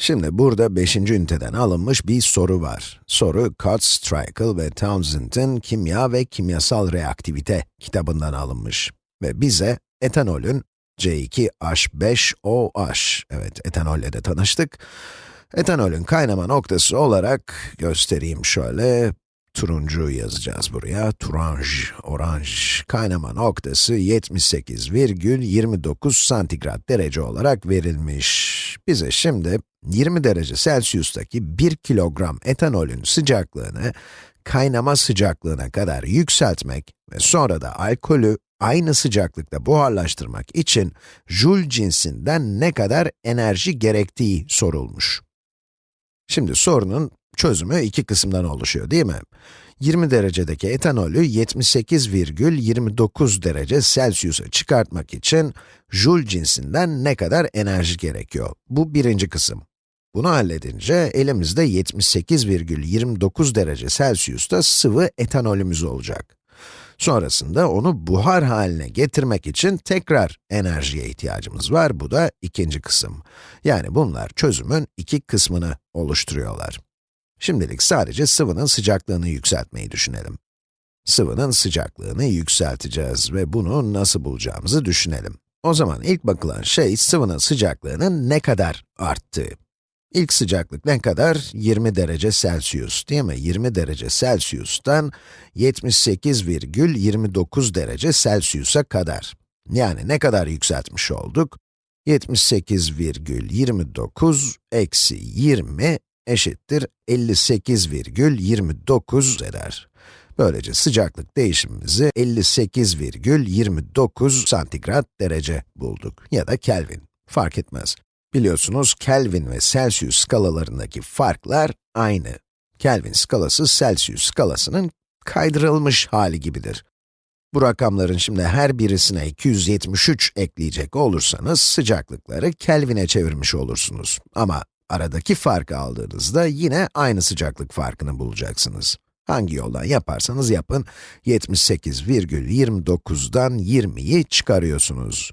Şimdi burada 5. üniteden alınmış bir soru var. Soru, Cutts, Strykel ve Townsend'in Kimya ve Kimyasal Reaktivite kitabından alınmış. Ve bize etanolün C2H5OH, evet etanolle de tanıştık. Etanolün kaynama noktası olarak göstereyim şöyle, turuncu yazacağız buraya, turanj, oranj, kaynama noktası 78,29 santigrat derece olarak verilmiş. Bize şimdi 20 derece Celsius'taki 1 kilogram etanolün sıcaklığını kaynama sıcaklığına kadar yükseltmek ve sonra da alkolü aynı sıcaklıkta buharlaştırmak için Joule cinsinden ne kadar enerji gerektiği sorulmuş. Şimdi sorunun çözümü iki kısımdan oluşuyor değil mi? 20 derecedeki etanolü 78,29 derece Celsius'a çıkartmak için Joule cinsinden ne kadar enerji gerekiyor? Bu birinci kısım. Bunu halledince elimizde 78,29 derece Celsius'ta sıvı etanolümüz olacak. Sonrasında onu buhar haline getirmek için tekrar enerjiye ihtiyacımız var. Bu da ikinci kısım. Yani bunlar çözümün iki kısmını oluşturuyorlar. Şimdilik sadece sıvının sıcaklığını yükseltmeyi düşünelim. Sıvının sıcaklığını yükselteceğiz ve bunu nasıl bulacağımızı düşünelim. O zaman ilk bakılan şey sıvının sıcaklığının ne kadar arttığı. İlk sıcaklık ne kadar? 20 derece Celsius, değil mi? 20 derece Celsius'tan 78,29 derece Celsius'a kadar. Yani ne kadar yükseltmiş olduk? 78,29 eksi 20 eşittir 58,29 eder. Böylece sıcaklık değişimimizi 58,29 santigrat derece bulduk ya da Kelvin, fark etmez. Biliyorsunuz Kelvin ve Celsius skalalarındaki farklar aynı. Kelvin skalası Celsius skalasının kaydırılmış hali gibidir. Bu rakamların şimdi her birisine 273 ekleyecek olursanız sıcaklıkları Kelvin'e çevirmiş olursunuz. Ama aradaki farkı aldığınızda yine aynı sıcaklık farkını bulacaksınız. Hangi yoldan yaparsanız yapın, 78,29'dan 20'yi çıkarıyorsunuz.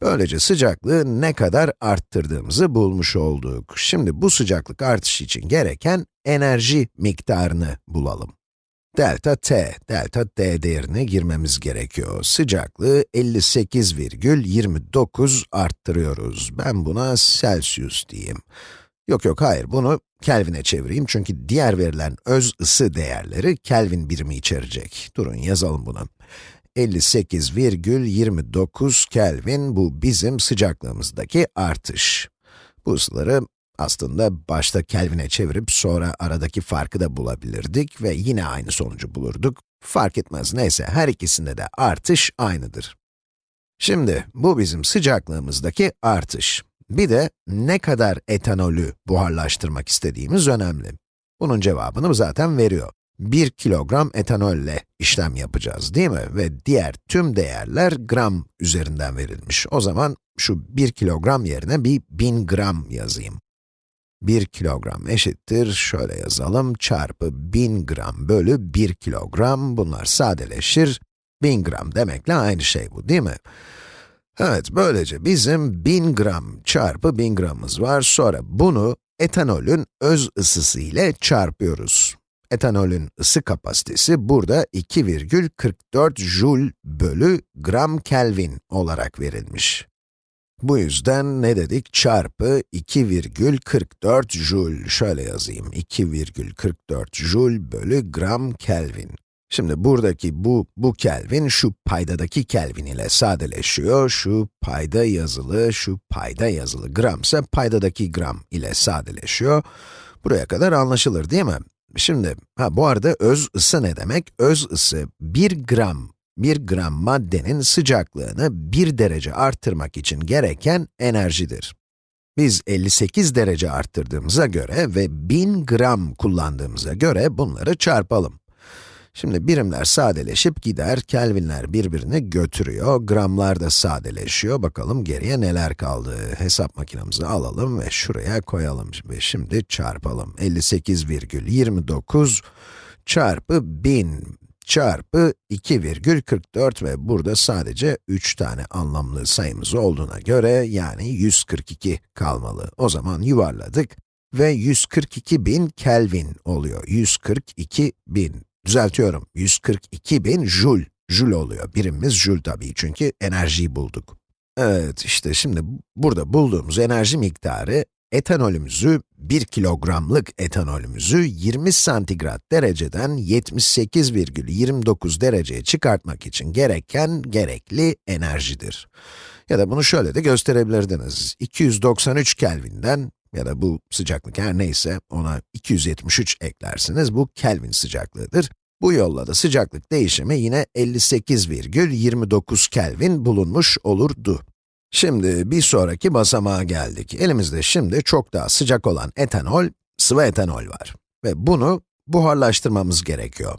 Böylece sıcaklığı ne kadar arttırdığımızı bulmuş olduk. Şimdi bu sıcaklık artışı için gereken enerji miktarını bulalım. Delta t, delta t değerini girmemiz gerekiyor. Sıcaklığı 58,29 arttırıyoruz. Ben buna Celsius diyeyim. Yok yok hayır, bunu Kelvin'e çevireyim çünkü diğer verilen öz ısı değerleri Kelvin birimi içerecek. Durun yazalım bunu. 58,29 Kelvin, bu bizim sıcaklığımızdaki artış. Bu ısıları aslında başta Kelvin'e çevirip sonra aradaki farkı da bulabilirdik ve yine aynı sonucu bulurduk. Fark etmez neyse, her ikisinde de artış aynıdır. Şimdi, bu bizim sıcaklığımızdaki artış. Bir de ne kadar etanolü buharlaştırmak istediğimiz önemli. Bunun cevabını zaten veriyor. 1 kilogram etanolle işlem yapacağız değil mi? Ve diğer tüm değerler gram üzerinden verilmiş. O zaman şu 1 kilogram yerine bir 1000 gram yazayım. 1 kilogram eşittir, şöyle yazalım, çarpı 1000 gram bölü 1 kilogram, bunlar sadeleşir. 1000 gram demekle aynı şey bu, değil mi? Evet, böylece bizim 1000 gram çarpı 1000 gramımız var, sonra bunu etanolün öz ısısı ile çarpıyoruz. Etanolün ısı kapasitesi burada 2,44 joule bölü gram Kelvin olarak verilmiş. Bu yüzden ne dedik? Çarpı 2,44 joule. Şöyle yazayım. 2,44 joule bölü gram Kelvin. Şimdi buradaki bu, bu Kelvin, şu paydadaki Kelvin ile sadeleşiyor. Şu payda yazılı, şu payda yazılı gram ise paydadaki gram ile sadeleşiyor. Buraya kadar anlaşılır değil mi? Şimdi, ha bu arada öz ısı ne demek? Öz ısı 1 gram, 1 gram maddenin sıcaklığını 1 derece arttırmak için gereken enerjidir. Biz 58 derece arttırdığımıza göre ve 1000 gram kullandığımıza göre bunları çarpalım. Şimdi birimler sadeleşip gider, kelvinler birbirini götürüyor, gramlar da sadeleşiyor. Bakalım geriye neler kaldı. Hesap makinemizi alalım ve şuraya koyalım. Ve şimdi çarpalım. 58,29 çarpı 1000 çarpı 2,44 ve burada sadece 3 tane anlamlı sayımız olduğuna göre yani 142 kalmalı. O zaman yuvarladık ve 142 bin Kelvin oluyor. 142 bin. Düzeltiyorum, 142 bin Joule. Joule oluyor. Birimimiz Joule tabii çünkü enerjiyi bulduk. Evet, işte şimdi burada bulduğumuz enerji miktarı etanolümüzü, 1 kilogramlık etanolümüzü 20 santigrat dereceden 78,29 dereceye çıkartmak için gereken gerekli enerjidir. Ya da bunu şöyle de gösterebilirdiniz. 293 Kelvin'den ya da bu sıcaklık her neyse ona 273 eklersiniz. Bu Kelvin sıcaklığıdır. Bu yolla da sıcaklık değişimi yine 58,29 Kelvin bulunmuş olurdu. Şimdi bir sonraki basamağa geldik. Elimizde şimdi çok daha sıcak olan etanol, sıvı etanol var. Ve bunu buharlaştırmamız gerekiyor.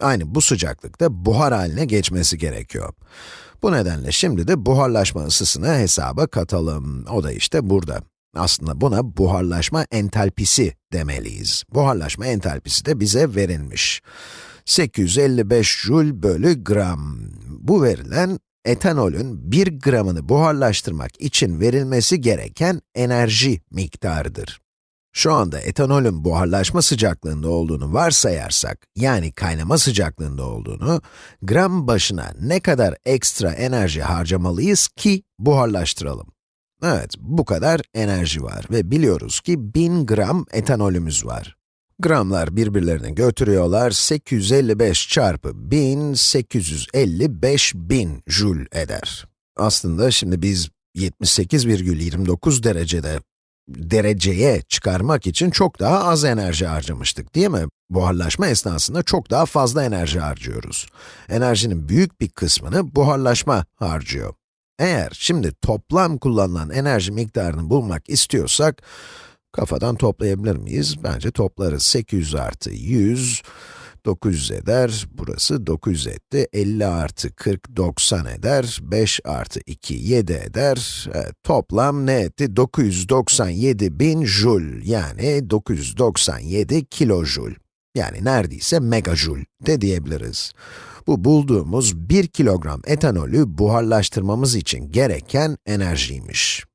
Aynı bu sıcaklıkta buhar haline geçmesi gerekiyor. Bu nedenle şimdi de buharlaşma ısısını hesaba katalım. O da işte burada. Aslında buna buharlaşma entalpisi demeliyiz. Buharlaşma entalpisi de bize verilmiş. 855 joule bölü gram. Bu verilen etanolün 1 gramını buharlaştırmak için verilmesi gereken enerji miktarıdır. Şu anda etanolün buharlaşma sıcaklığında olduğunu varsayarsak, yani kaynama sıcaklığında olduğunu, gram başına ne kadar ekstra enerji harcamalıyız ki buharlaştıralım? Evet, bu kadar enerji var ve biliyoruz ki 1000 gram etanolümüz var. Gramlar birbirlerini götürüyorlar, 855 çarpı 1000, 855 bin joule eder. Aslında şimdi biz 78,29 derecede dereceye çıkarmak için çok daha az enerji harcamıştık, değil mi? Buharlaşma esnasında çok daha fazla enerji harcıyoruz. Enerjinin büyük bir kısmını buharlaşma harcıyor. Eğer şimdi toplam kullanılan enerji miktarını bulmak istiyorsak, kafadan toplayabilir miyiz? Bence toplarız. 800 artı 100, 900 eder, burası 900 etti, 50 artı 40, 90 eder, 5 artı 2, 7 eder, evet, toplam ne etti? 997 bin joule, yani 997 kilojoule. Yani neredeyse megajoule de diyebiliriz. Bu bulduğumuz 1 kilogram etanolü buharlaştırmamız için gereken enerjiymiş.